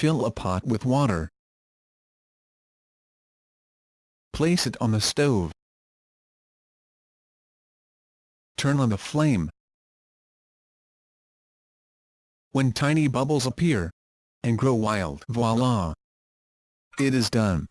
Fill a pot with water. Place it on the stove. Turn on the flame. When tiny bubbles appear and grow wild, voila! It is done.